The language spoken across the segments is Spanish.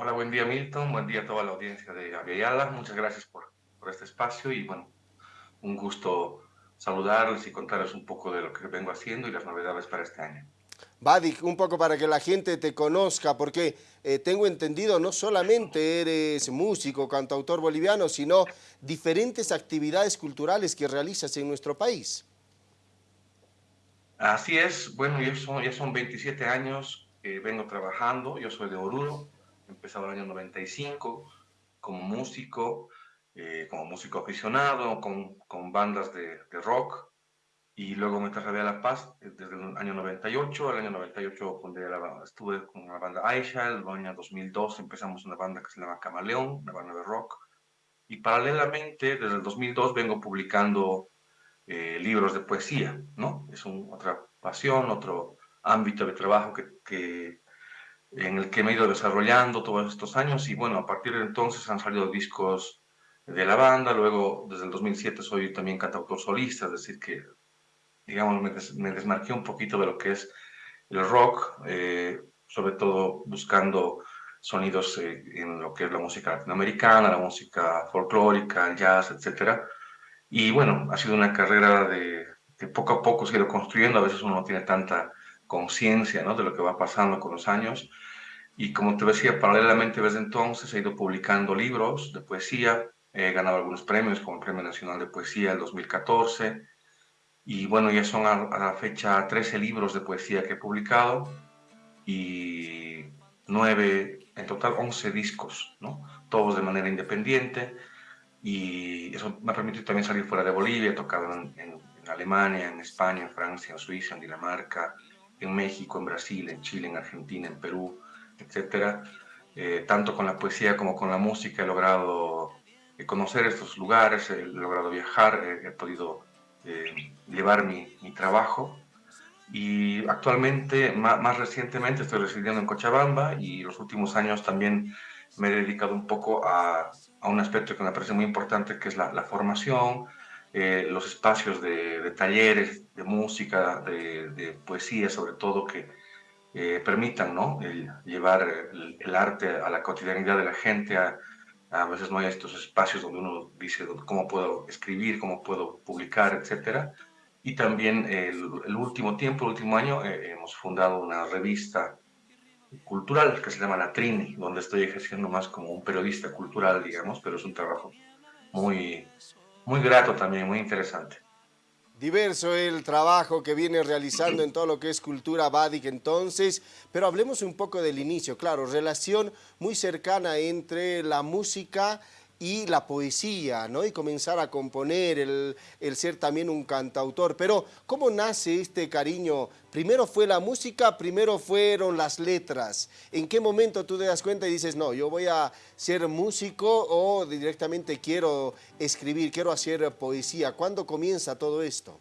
Hola, buen día Milton, buen día a toda la audiencia de Aviala. Muchas gracias por, por este espacio y bueno, un gusto saludarles y contarles un poco de lo que vengo haciendo y las novedades para este año. Vadik, un poco para que la gente te conozca, porque eh, tengo entendido, no solamente eres músico, cantautor boliviano, sino diferentes actividades culturales que realizas en nuestro país. Así es, bueno, ya son, ya son 27 años que vengo trabajando, yo soy de Oruro, empezado el año 95 como músico, eh, como músico aficionado, con, con bandas de, de, rock, y luego me trasladé a La Paz eh, desde el año 98, el año 98 la, estuve con la banda Aisha, el año 2002 empezamos una banda que se llama Camaleón, una banda de rock, y paralelamente desde el 2002 vengo publicando eh, libros de poesía, ¿no? Es un, otra pasión, otro ámbito de trabajo que, que en el que me he ido desarrollando todos estos años y bueno, a partir de entonces han salido discos de la banda, luego desde el 2007 soy también cantautor solista, es decir que digamos me, des, me desmarqué un poquito de lo que es el rock, eh, sobre todo buscando sonidos eh, en lo que es la música latinoamericana, la música folclórica, jazz, etc. Y bueno, ha sido una carrera de que poco a poco se ha ido construyendo, a veces uno no tiene tanta conciencia ¿no? de lo que va pasando con los años. Y como te decía, paralelamente desde entonces he ido publicando libros de poesía, he ganado algunos premios como el Premio Nacional de Poesía el 2014, y bueno, ya son a, la fecha 13 libros de poesía que he publicado y 9, en total 11 discos, ¿no? todos de manera independiente, y eso me ha permitido también salir fuera de Bolivia, he tocado en Alemania, en España, en Francia, en Suiza, en Dinamarca, en México, en Brasil, en Chile, en Argentina, en Perú, etcétera. Eh, tanto con la poesía como con la música he logrado eh, conocer estos lugares, he logrado viajar, he, he podido eh, llevar mi, mi, trabajo y actualmente, más, más, recientemente, estoy residiendo en Cochabamba y los últimos años también me he dedicado un poco a, a un aspecto que me parece muy importante, que es la, la formación, eh, los espacios de, de, talleres, de música, de, de, poesía, sobre todo, que eh, permitan ¿no? El llevar el, el, arte a la cotidianidad de la gente. A, a, veces no hay estos espacios donde uno dice cómo puedo escribir, cómo puedo publicar, etc. Y también el, el último tiempo, el último año, eh, hemos fundado una revista cultural que se llama La Trini, donde estoy ejerciendo más como un periodista cultural, digamos, pero es un trabajo muy, muy grato también, muy interesante. Diverso el trabajo que viene realizando en todo lo que es cultura Badik entonces, pero hablemos un poco del inicio, claro, relación muy cercana entre la música y la poesía, ¿no? Y comenzar a componer, el, ser también un cantautor. Pero, ¿cómo nace este cariño? Primero fue la música, primero fueron las letras. ¿En qué momento tú te das cuenta y dices, no, yo voy a ser músico o directamente quiero escribir, quiero hacer poesía? ¿Cuándo comienza todo esto?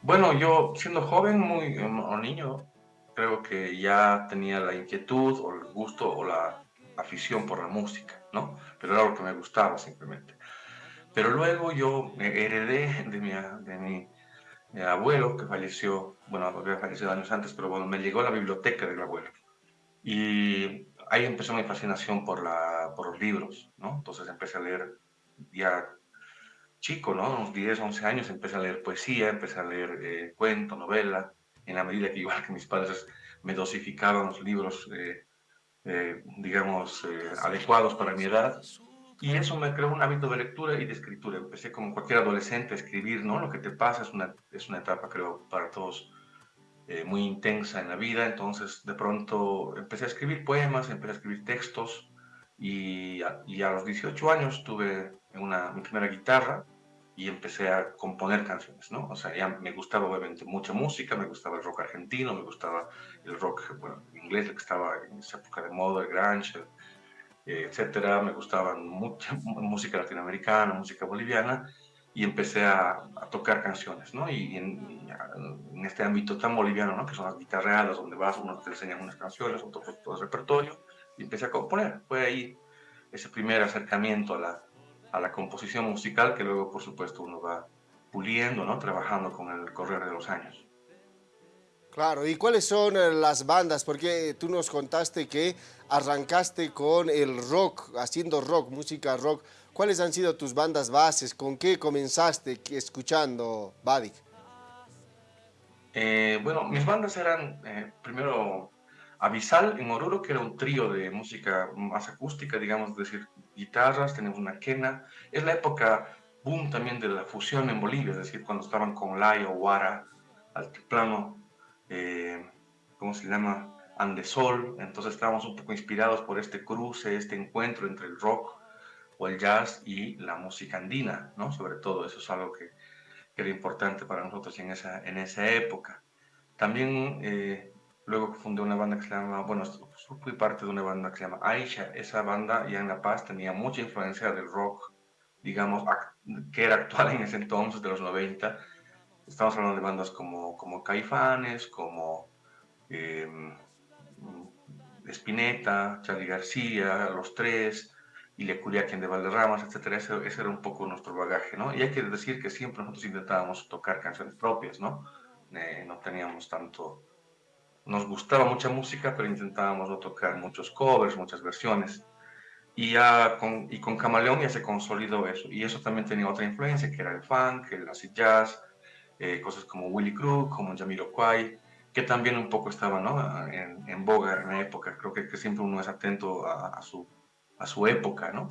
Bueno, yo siendo joven, muy o niño, creo que ya tenía la inquietud o el gusto o la afición por la música. ¿No? Pero era lo que me gustaba simplemente. Pero luego yo heredé de mi, de mi, mi abuelo, que falleció, bueno, había fallecido años antes, pero bueno, me llegó la biblioteca del abuelo. Y ahí empezó mi fascinación por, la, por los libros, ¿no? Entonces empecé a leer ya chico, ¿no? Unos 10, 11 años, empecé a leer poesía, empecé a leer eh, cuento, novela, en la medida que igual que mis padres me dosificaban los libros eh, eh, digamos, eh, adecuados para mi edad. Y eso me creó un hábito de lectura y de escritura. Empecé como cualquier adolescente a escribir, ¿no? Lo que te pasa es una, es una etapa, creo, para todos eh, muy intensa en la vida. Entonces, de pronto, empecé a escribir poemas, empecé a escribir textos. Y a, y a los 18 años tuve una, mi primera guitarra y empecé a componer canciones, ¿no? O sea, ya me gustaba obviamente mucha música, me gustaba el rock argentino, me gustaba el rock, bueno, inglés, que estaba en esa época de moda, el grunge, eh, etcétera, me gustaba mucha música latinoamericana, música boliviana, y empecé a, a tocar canciones, ¿no? Y en, en, este ámbito tan boliviano, ¿no? Que son las guitarreadas, donde vas, uno te enseñan unas canciones, otro todo el repertorio, y empecé a componer. Fue ahí ese primer acercamiento a la, a la composición musical que luego, por supuesto, uno va puliendo, ¿no? Trabajando con el correr de los años. Claro, ¿y cuáles son eh, las bandas? Porque tú nos contaste que arrancaste con el rock, haciendo rock, música rock. ¿Cuáles han sido tus bandas bases? ¿Con qué comenzaste escuchando, Badik? Eh, bueno, mis bandas eran eh, primero Avisal en Oruro, que era un trío de música más acústica, digamos, decir, guitarras, tenemos una quena. Es la época boom también de la fusión en Bolivia, es decir, cuando estaban con Lai o Guara, altiplano, eh, ¿cómo se llama? Andesol, entonces estábamos un poco inspirados por este cruce, este encuentro entre el rock o el jazz y la música andina, ¿no? Sobre todo, eso es algo que, que era importante para nosotros en esa, en esa época. También eh, luego fundé una banda que se llama, bueno, fui parte de una banda que se llama Aisha, esa banda ya en La Paz tenía mucha influencia del rock, digamos, que era actual en ese entonces, de los 90, Estamos hablando de bandas como, como Caifanes, como eh, Spinetta, Charlie García, Los Tres, y Le quien de Valderramas, etc. Ese, ese, era un poco nuestro bagaje, ¿no? Y hay que decir que siempre nosotros intentábamos tocar canciones propias, ¿no? Eh, no teníamos tanto... Nos gustaba mucha música, pero intentábamos no tocar muchos covers, muchas versiones. Y, ya con, y con Camaleón ya se consolidó eso. Y eso también tenía otra influencia, que era el funk, el acid jazz, eh, cosas como Willy Crook, como Kwai, que también un poco estaban ¿no? en, en, boga en la época. Creo que, que siempre uno es atento a, a, su, a su época, ¿no?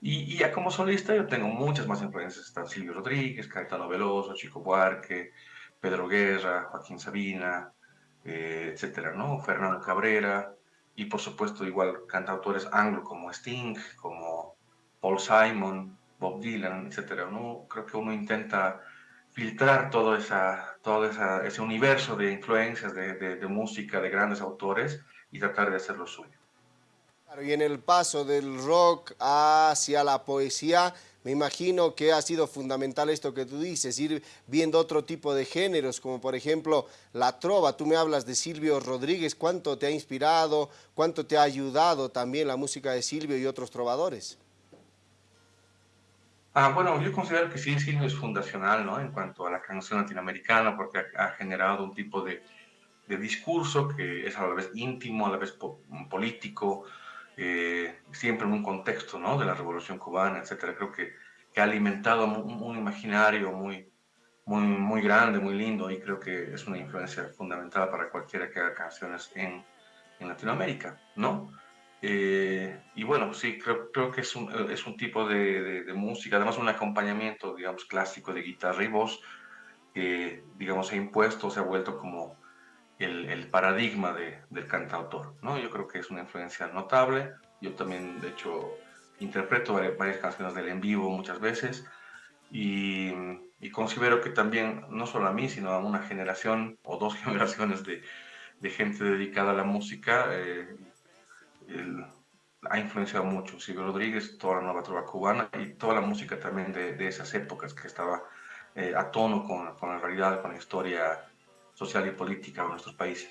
Y, y, ya como solista yo tengo muchas más influencias. Están Silvio Rodríguez, Caetano Veloso, Chico Buarque, Pedro Guerra, Joaquín Sabina, eh, etcétera, ¿no? Fernando Cabrera, y por supuesto igual cantautores anglo como Sting, como Paul Simon, Bob Dylan, etcétera, ¿no? Creo que uno intenta filtrar todo, esa, todo esa, ese universo de influencias de, de, música de grandes autores y tratar de hacerlo suyo. y en el paso del rock hacia la poesía, me imagino que ha sido fundamental esto que tú dices, ir viendo otro tipo de géneros, como por ejemplo la trova. Tú me hablas de Silvio Rodríguez, ¿cuánto te ha inspirado, cuánto te ha ayudado también la música de Silvio y otros trovadores? Ah, bueno, yo considero que sí, sí es fundacional, ¿no? En cuanto a la canción latinoamericana, porque ha, generado un tipo de, de, discurso que es a la vez íntimo, a la vez político, eh, siempre en un contexto, ¿no? De la Revolución Cubana, etcétera. Creo que, que ha alimentado un, imaginario muy, muy, muy grande, muy lindo, y creo que es una influencia fundamental para cualquiera que haga canciones en, en Latinoamérica, ¿no? Eh, y bueno, sí, creo, creo que es un, es un tipo de, de, música, además un acompañamiento, digamos, clásico de guitarra y voz, que, digamos, se ha impuesto, se ha vuelto como el, el paradigma de, del cantautor, ¿no? Yo creo que es una influencia notable. Yo también, de hecho, interpreto varias, canciones del en vivo muchas veces y, y, considero que también, no solo a mí, sino a una generación o dos generaciones de, de gente dedicada a la música, eh, ha influenciado mucho. Silvio Rodríguez, toda la nueva trova cubana y toda la música también de, de esas épocas que estaba eh, a tono con, con, la realidad, con la historia social y política de nuestros países.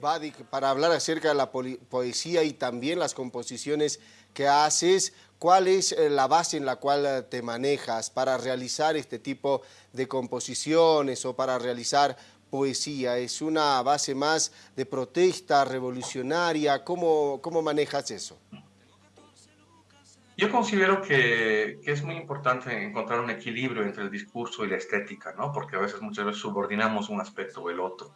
Vadik, para hablar acerca de la poesía y también las composiciones que haces, ¿cuál es eh, la base en la cual eh, te manejas para realizar este tipo de composiciones o para realizar poesía? ¿Es una base más de protesta revolucionaria? ¿Cómo, cómo manejas eso? Yo considero que, que, es muy importante encontrar un equilibrio entre el discurso y la estética, ¿no? Porque a veces, muchas veces subordinamos un aspecto o el otro.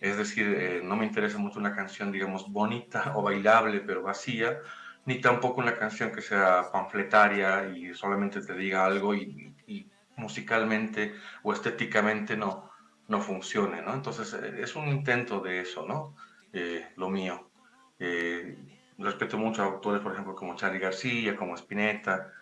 Es decir, eh, no me interesa mucho una canción, digamos, bonita o bailable, pero vacía, ni tampoco una canción que sea panfletaria y solamente te diga algo y, y musicalmente o estéticamente no no funcione, ¿no? Entonces eh, es un intento de eso, ¿no? Eh, lo mío. Eh, respeto mucho a autores, por ejemplo, como Charlie García, como Spinetta,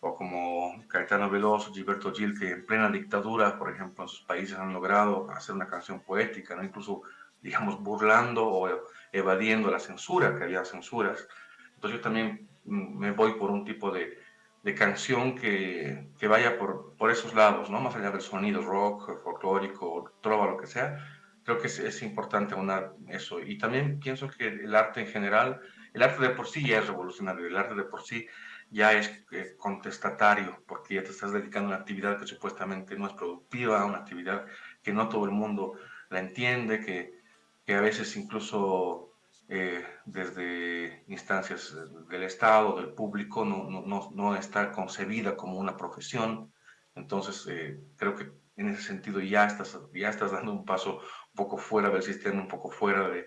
o como Caetano Veloso, Gilberto Gil, que en plena dictadura, por ejemplo, en sus países han logrado hacer una canción poética, ¿no? Incluso, digamos, burlando o evadiendo la censura, que había censuras. Entonces yo también me voy por un tipo de, de canción que, que, vaya por, por esos lados, ¿no? Más allá del sonido rock, folclórico, trova, lo que sea. Creo que es, es importante aunar eso. Y también pienso que el arte en general, el arte de por sí ya es revolucionario, el arte de por sí ya es eh, contestatario, porque ya te estás dedicando a una actividad que supuestamente no es productiva, una actividad que no todo el mundo la entiende, que, a veces incluso eh, desde instancias del Estado, del público, no, no, no, está concebida como una profesión. Entonces, eh, creo que en ese sentido ya estás, ya estás dando un paso un poco fuera del sistema, un poco fuera de,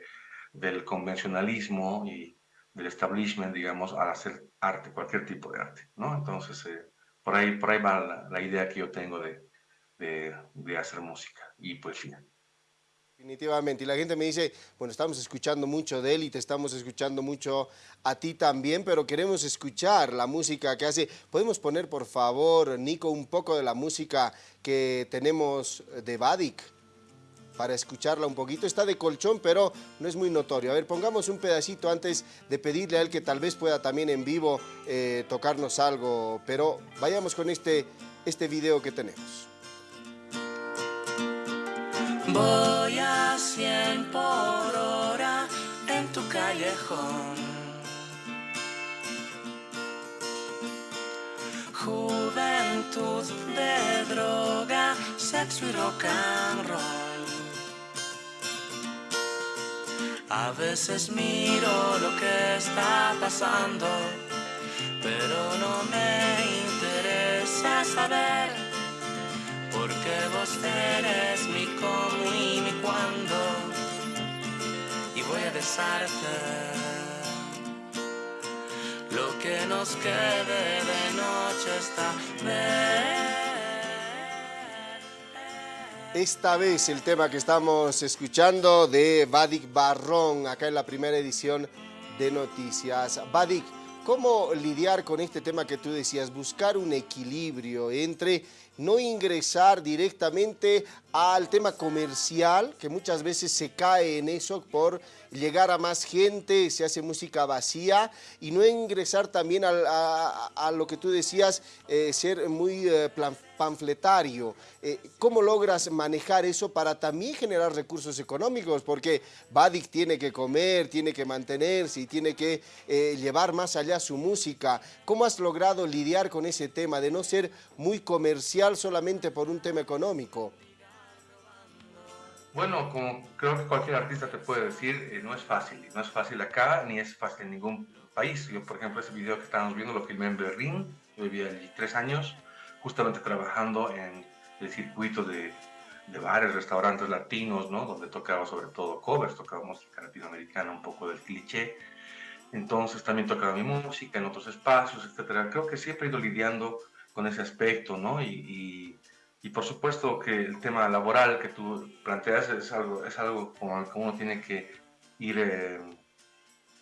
del convencionalismo y del establishment, digamos, al hacer arte, cualquier tipo de arte, ¿no? Entonces, eh, por, ahí, por ahí va la, idea que yo tengo de, de, de hacer música y poesía. Definitivamente, y la gente me dice, bueno, estamos escuchando mucho de él y te estamos escuchando mucho a ti también, pero queremos escuchar la música que hace. ¿Podemos poner, por favor, Nico, un poco de la música que tenemos de Vadik? Para escucharla un poquito. Está de colchón, pero no es muy notorio. A ver, pongamos un pedacito antes de pedirle a él que tal vez pueda también en vivo eh, tocarnos algo, pero vayamos con este, este video que tenemos. Voy a cien por hora en tu callejón. Juventud de droga, sexo y rock and roll. A veces miro lo que está pasando, pero no me interesa saber porque vos eres mi cómo y mi cuando y voy a besarte. Lo que nos quede de noche esta vez esta vez el tema que estamos escuchando de Vadik Barrón, acá en la primera edición de Noticias. Vadik, ¿cómo lidiar con este tema que tú decías? Buscar un equilibrio entre no ingresar directamente al tema comercial, que muchas veces se cae en eso por llegar a más gente, se hace música vacía, y no ingresar también a, lo que tú decías, eh, ser muy eh, panfletario. Eh, ¿Cómo logras manejar eso para también generar recursos económicos? Porque Badik tiene que comer, tiene que mantenerse y tiene que llevar más allá su música. ¿Cómo has logrado lidiar con ese tema de no ser muy comercial solamente por un tema económico? Bueno, como creo que cualquier artista te puede decir, eh, no es fácil. No es fácil acá, ni es fácil en ningún país. Yo, por ejemplo, ese video que estábamos viendo lo filmé en Berlín. Yo vivía allí tres años, justamente trabajando en el circuito de, bares, restaurantes latinos, ¿no? Donde tocaba sobre todo covers, tocaba música latinoamericana, un poco del cliché. Entonces también tocaba mi música en otros espacios, etc. Creo que siempre he ido lidiando con ese aspecto, ¿no? y por supuesto que el tema laboral que tú planteas es algo, es algo el que uno tiene que ir, eh,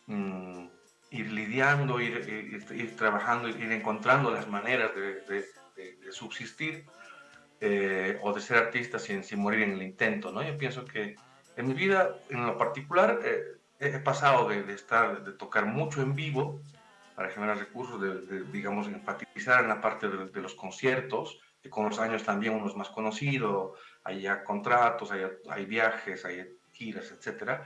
mm, ir lidiando, ir, ir, trabajando, ir encontrando las maneras de, subsistir eh, o de ser artista sin, sin, morir en el intento. ¿no? Yo pienso que en mi vida, en lo particular, eh, he pasado de, estar, de tocar mucho en vivo para generar recursos, de, digamos, enfatizar en la parte de los conciertos, con los años también uno es más conocido, hay ya contratos, hay, hay viajes, hay giras, etc.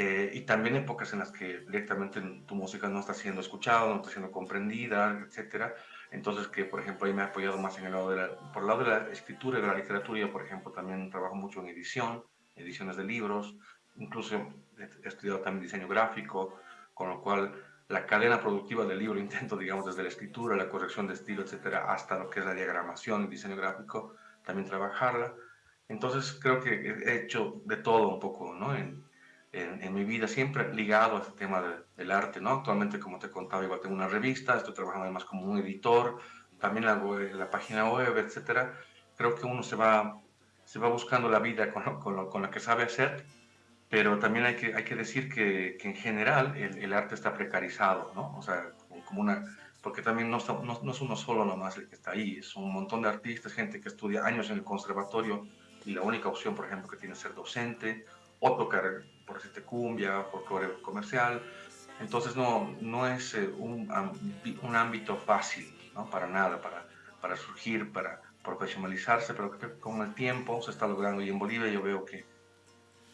Eh, y también épocas en las que directamente tu música no está siendo escuchada, no está siendo comprendida, etc. Entonces, que por ejemplo, ahí me he apoyado más en el lado de la, por el lado de la escritura y de la literatura. Yo, por ejemplo, también trabajo mucho en edición, ediciones de libros, incluso he estudiado también diseño gráfico, con lo cual la cadena productiva del libro, intento, digamos, desde la escritura, la corrección de estilo, etcétera, hasta lo que es la diagramación, el diseño gráfico, también trabajarla. Entonces, creo que he hecho de todo un poco, ¿no? En, en, mi vida, siempre ligado a este tema del arte, ¿no? Actualmente, como te contaba, igual tengo una revista, estoy trabajando además como un editor, también hago la página web, etcétera. Creo que uno se va, se va buscando la vida con, con, con lo que sabe hacer pero también hay que, hay que decir que, que en general el, el, arte está precarizado, ¿no? O sea, como una, porque también no, no, no, es uno solo nomás el que está ahí, es un montón de artistas, gente que estudia años en el conservatorio y la única opción, por ejemplo, que tiene es ser docente o tocar, por decirte, cumbia, folclore comercial. Entonces no, no es eh, un, un ámbito fácil, ¿no? Para nada, para, para surgir, para profesionalizarse, pero que con el tiempo se está logrando y en Bolivia yo veo que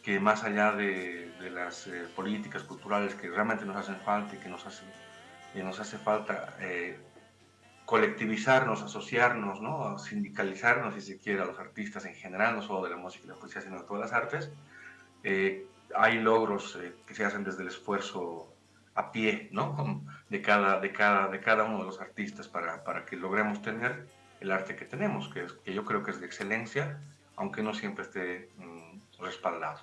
que más allá de, las eh, políticas culturales que realmente nos hacen falta y que nos hace, nos hace falta eh, colectivizarnos, asociarnos, ¿no? sindicalizarnos, si se quiere, a los artistas en general, no solo de la música y la poesía, sino de todas las artes. Hay logros eh, que se hacen desde el esfuerzo a pie, ¿no? De cada, de cada, de cada uno de los artistas para, para que logremos tener el arte que tenemos, que, es, que yo creo que es de excelencia, aunque no siempre esté mm, respaldado.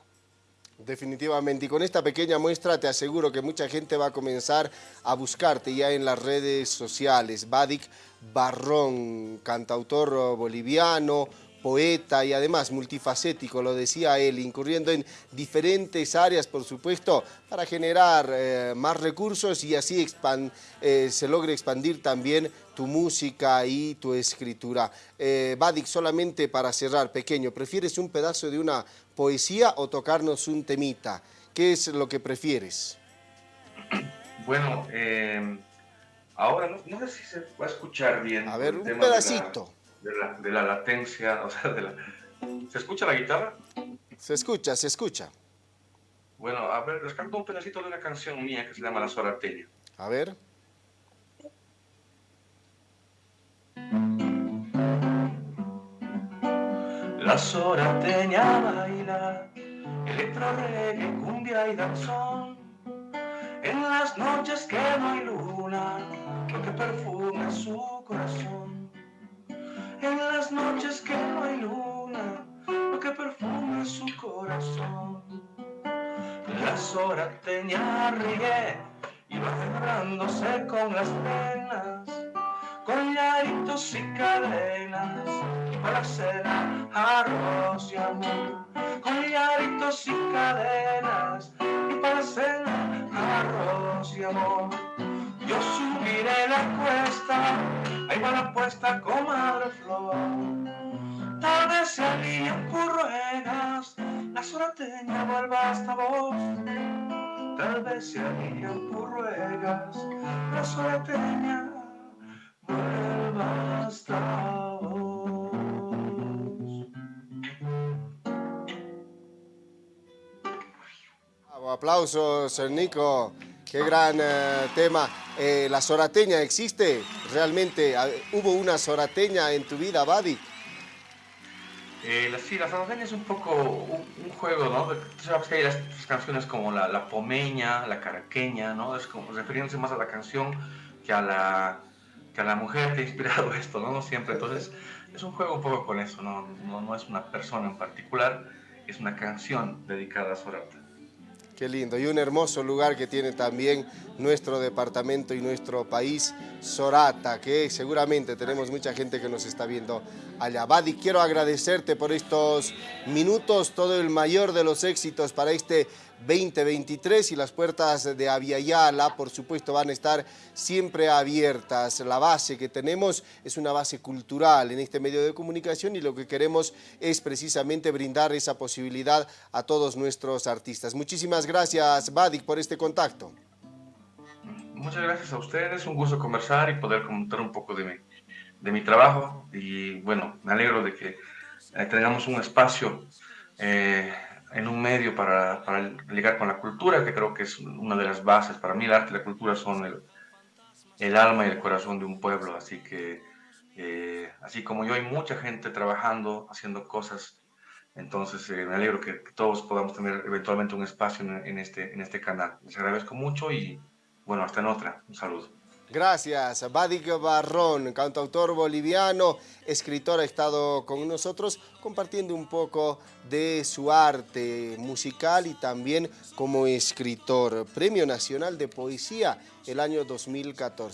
Definitivamente, y con esta pequeña muestra te aseguro que mucha gente va a comenzar a buscarte ya en las redes sociales. Badik Barrón, cantautor boliviano, poeta y además multifacético, lo decía él, incurriendo en diferentes áreas, por supuesto, para generar eh, más recursos y así eh, se logre expandir también tu música y tu escritura. Eh, Badik, solamente para cerrar, pequeño, ¿prefieres un pedazo de una poesía o tocarnos un temita? ¿Qué es lo que prefieres? Bueno, ahora no, sé si se va a escuchar bien. A ver, un pedacito de la, latencia, o sea, de la... ¿Se escucha la guitarra? Se escucha, se escucha. Bueno, a ver, les canto un pedacito de una canción mía que se llama La Sorateña. A ver. La Sorateña baila, electro, reggae, cumbia y danzón. En las noches que no hay luna, lo que perfuma su corazón las noches que no hay luna, lo que perfuma su corazón. Las horas tenía ríe y cerrándose con las penas, con llaritos y cadenas, para cena arroz y amor. Con llaritos y cadenas, y para cena arroz y amor. Yo subiré la cuesta, la puesta, comadre flor. Tal vez se alían curruegas, la sorateña vuelva hasta vos. Tal vez se alían curruegas, la sorateña vuelva hasta vos. Aplausos, Nico. Qué gran eh, tema. Eh, ¿La sorateña existe? ¿Realmente hubo una sorateña en tu vida, Badi? Eh, sí, la sorateña es un poco un, juego, ¿no? Sabes hay las, canciones como la, pomeña, la caraqueña, ¿no? Es como refiriéndose más a la canción que a la, que a la mujer que ha inspirado esto, ¿no? No siempre. Entonces, es un juego un poco con eso, ¿no? No, no es una persona en particular, es una canción dedicada a Sorata. Qué lindo. Y un hermoso lugar que tiene también nuestro departamento y nuestro país, Sorata, que seguramente tenemos mucha gente que nos está viendo allá. Badi, quiero agradecerte por estos minutos, todo el mayor de los éxitos para este 2023 y las puertas de Aviala, por supuesto, van a estar siempre abiertas. La base que tenemos es una base cultural en este medio de comunicación y lo que queremos es precisamente brindar esa posibilidad a todos nuestros artistas. Muchísimas gracias, Badik, por este contacto. Muchas gracias a ustedes, un gusto conversar y poder comentar un poco de mi, de mi trabajo y bueno, me alegro de que eh, tengamos un espacio eh, en un medio para, ligar con la cultura, que creo que es una de las bases. Para mí el arte y la cultura son el, el alma y el corazón de un pueblo, así que eh, así como yo hay mucha gente trabajando, haciendo cosas, entonces eh, me alegro que, todos podamos tener eventualmente un espacio en, en, este, en este canal. Les agradezco mucho y bueno, hasta en otra. Un saludo. Gracias. Badik Barrón, cantautor boliviano, escritor, ha estado con nosotros compartiendo un poco de su arte musical y también como escritor. Premio Nacional de Poesía el año 2014.